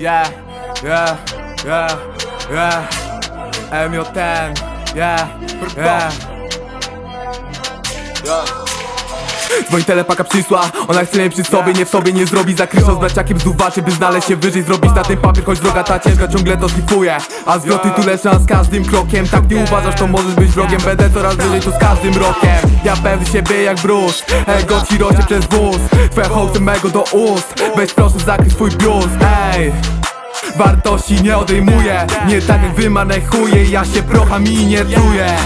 Yeah, yeah, yeah, yeah. MJ10, yeah, yeah Dzwoń telepaka przysła, ona chce mnie przy sobie, nie w sobie nie zrobi Zakryszą z braciakiem z duwaczy, by znaleźć się wyżej Zrobić na ten papier, choć droga ta ciężka ciągle to slipuje A zwroty tu lecą z każdym krokiem. Tak nie uważasz, to możesz być wrogiem. Będę coraz wyżej tu z każdym rokiem. Ja pewny siebie jak brusz, ego ci rośnie przez wóz. Twoja hołd mego do ust, weź proszę swój biust. Ej! Wartości nie odejmuję. Nie tak jak Ja się procham i nie czuję